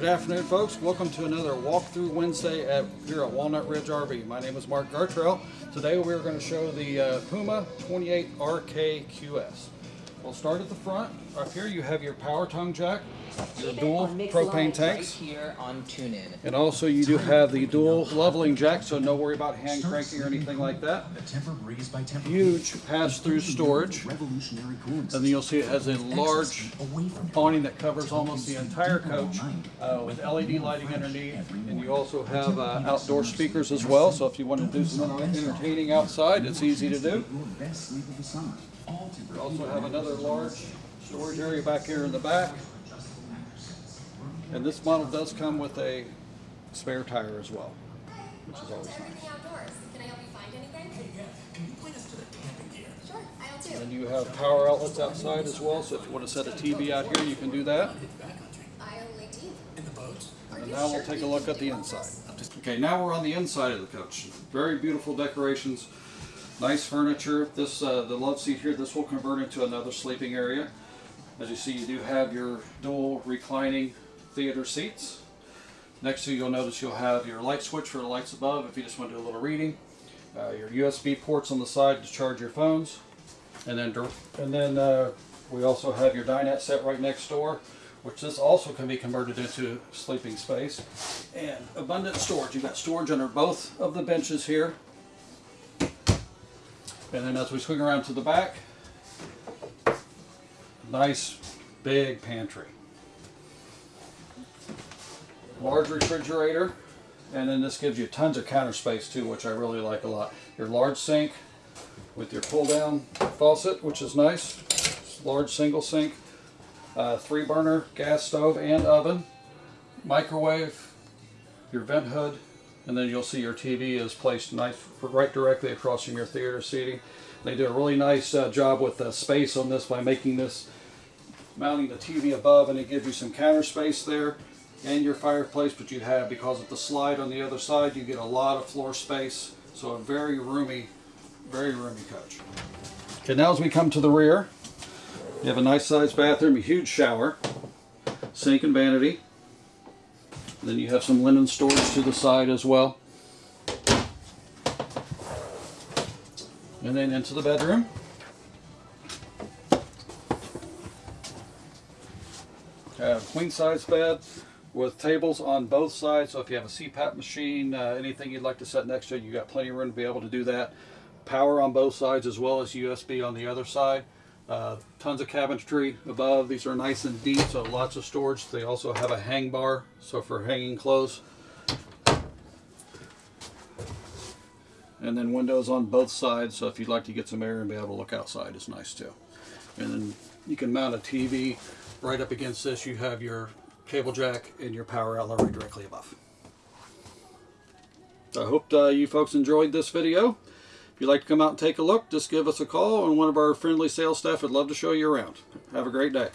Good afternoon, folks. Welcome to another walkthrough Wednesday at here at Walnut Ridge RV. My name is Mark Gartrell. Today we're going to show the uh, Puma 28 RKQS. We'll start at the front. Up here you have your power tongue jack, your dual propane tanks, Right here on TuneIn. and also you do have the dual leveling jack, so no worry about hand cranking or anything like that. The temper breeze by temper Huge pass-through storage. And then you'll see it has a large away awning that covers almost the entire coach uh, with LED lighting underneath. And you also have uh, outdoor speakers as well, so if you want to do some entertaining outside, it's easy to do. your best sleep of the summer. All temper We also have another large storage area back here in the back. And this model does come with a spare tire as well, which is oh, always nice. Everything Outdoors. Can I help you find anything? Hey, yeah. Can you point us to the camping gear? Sure, aisle two. And you have power outlets outside as well, so if you want to set a TV out here, you can do that. In the boats. And now we'll take a look at the inside. Okay, now we're on the inside of the coach. Very beautiful decorations, nice furniture. This uh, the love seat here. This will convert into another sleeping area. As you see, you do have your dual reclining theater seats. Next to you, you'll notice you'll have your light switch for the lights above if you just want to do a little reading. Uh, your USB ports on the side to charge your phones, and then and then uh, we also have your dinette set right next door, which this also can be converted into sleeping space. And abundant storage. You've got storage under both of the benches here. And then as we swing around to the back, nice big pantry. Large refrigerator, and then this gives you tons of counter space too, which I really like a lot. Your large sink with your pull down faucet, which is nice. Large single sink, uh, three burner gas stove and oven, microwave, your vent hood, and then you'll see your TV is placed nice right directly across from your theater seating. They do a really nice uh, job with the space on this by making this mounting the TV above and it gives you some counter space there and your fireplace but you have because of the slide on the other side you get a lot of floor space. So a very roomy very roomy coach okay now as we come to the rear you have a nice sized bathroom a huge shower sink and vanity then you have some linen storage to the side as well and then into the bedroom Uh, queen size bed with tables on both sides. So if you have a CPAP machine, uh, anything you'd like to set next to you've got plenty of room to be able to do that. Power on both sides as well as USB on the other side. Uh, tons of cabinetry above. These are nice and deep, so lots of storage. They also have a hang bar, so for hanging clothes. And then windows on both sides, so if you'd like to get some air and be able to look outside is nice too. And then you can mount a TV right up against this. You have your cable jack and your power outlet directly above. I hope uh, you folks enjoyed this video. If you'd like to come out and take a look, just give us a call and one of our friendly sales staff would love to show you around. Have a great day.